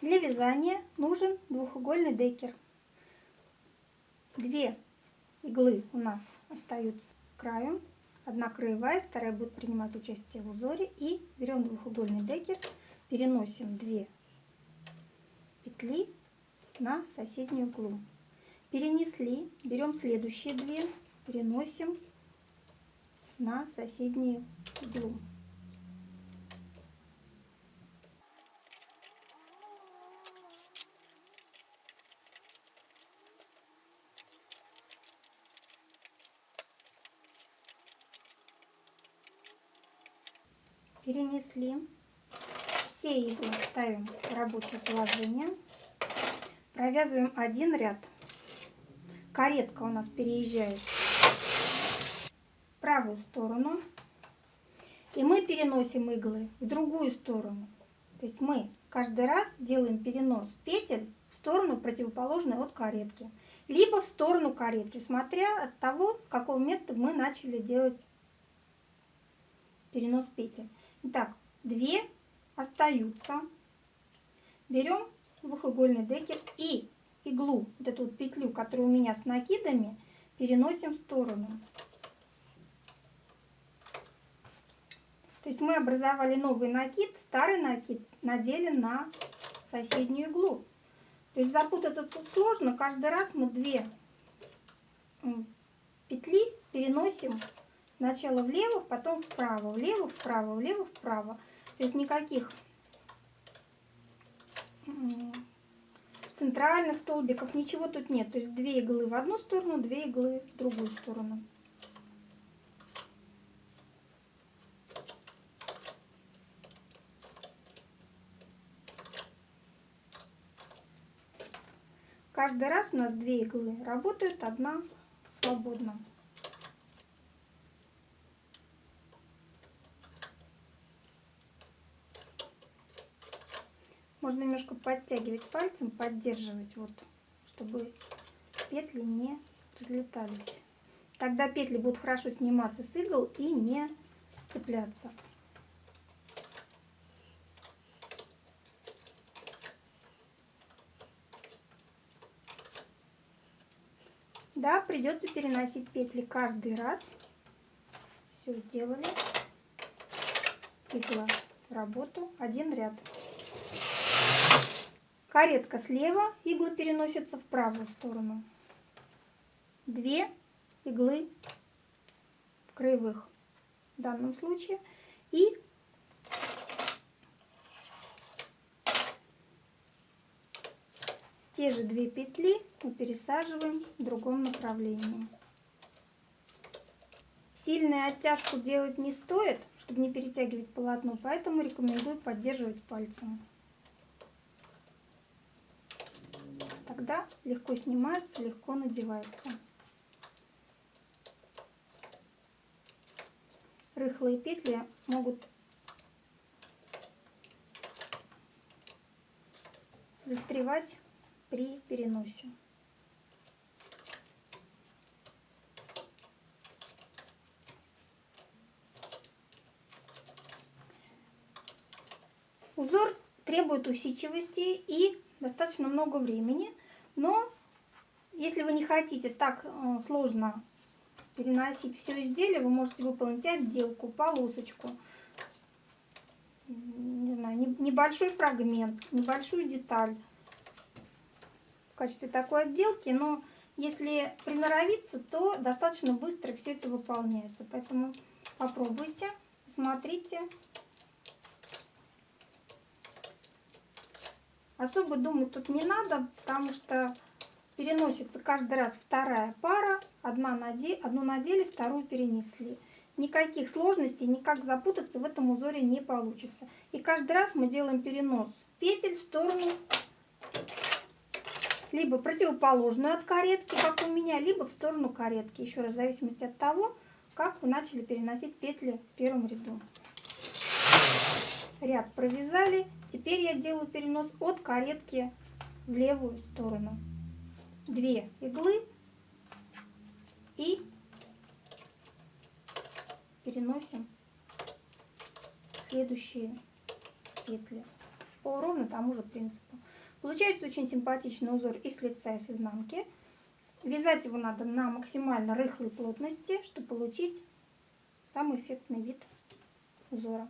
Для вязания нужен двухугольный декер. Две иглы у нас остаются краем. Одна краевая, вторая будет принимать участие в узоре. И берем двухугольный декер, переносим две петли на соседнюю иглу. Перенесли, берем следующие две, переносим на соседнюю иглу. Перенесли. Все иглы ставим в рабочее положение. Провязываем один ряд. Каретка у нас переезжает в правую сторону. И мы переносим иглы в другую сторону. То есть мы каждый раз делаем перенос петель в сторону противоположную от каретки. Либо в сторону каретки, смотря от того, с какого места мы начали делать перенос петель. Итак, две остаются. Берем двухугольный декер и иглу, вот эту вот петлю, которая у меня с накидами, переносим в сторону. То есть мы образовали новый накид, старый накид надели на соседнюю иглу. То есть запутать это тут сложно. Каждый раз мы две петли переносим Сначала влево, потом вправо, влево, вправо, влево, вправо. То есть никаких центральных столбиков, ничего тут нет. То есть две иглы в одну сторону, две иглы в другую сторону. Каждый раз у нас две иглы работают, одна свободна. Можно немножко подтягивать пальцем, поддерживать, вот, чтобы петли не разлетались. Тогда петли будут хорошо сниматься с игл и не цепляться. Да, придется переносить петли каждый раз. Все сделали. Игла работу. Один ряд. Каретка слева, иглы переносятся в правую сторону. Две иглы в краевых в данном случае. И те же две петли мы пересаживаем в другом направлении. Сильную оттяжку делать не стоит, чтобы не перетягивать полотно, поэтому рекомендую поддерживать пальцем. Тогда легко снимается, легко надевается. Рыхлые петли могут застревать при переносе. Узор требует усидчивости и достаточно много времени, но если вы не хотите так э, сложно переносить все изделие, вы можете выполнить отделку, полосочку, не знаю, небольшой фрагмент, небольшую деталь в качестве такой отделки, но если приноровиться, то достаточно быстро все это выполняется. Поэтому попробуйте, смотрите. Особо думать тут не надо, потому что переносится каждый раз вторая пара. Одна наде... Одну надели, вторую перенесли. Никаких сложностей, никак запутаться в этом узоре не получится. И каждый раз мы делаем перенос петель в сторону либо противоположную от каретки, как у меня, либо в сторону каретки. Еще раз, в зависимости от того, как вы начали переносить петли в первом ряду ряд провязали. Теперь я делаю перенос от каретки в левую сторону. Две иглы и переносим следующие петли. по ровно тому же принципу. Получается очень симпатичный узор и с лица, и с изнанки. Вязать его надо на максимально рыхлой плотности, чтобы получить самый эффектный вид узора.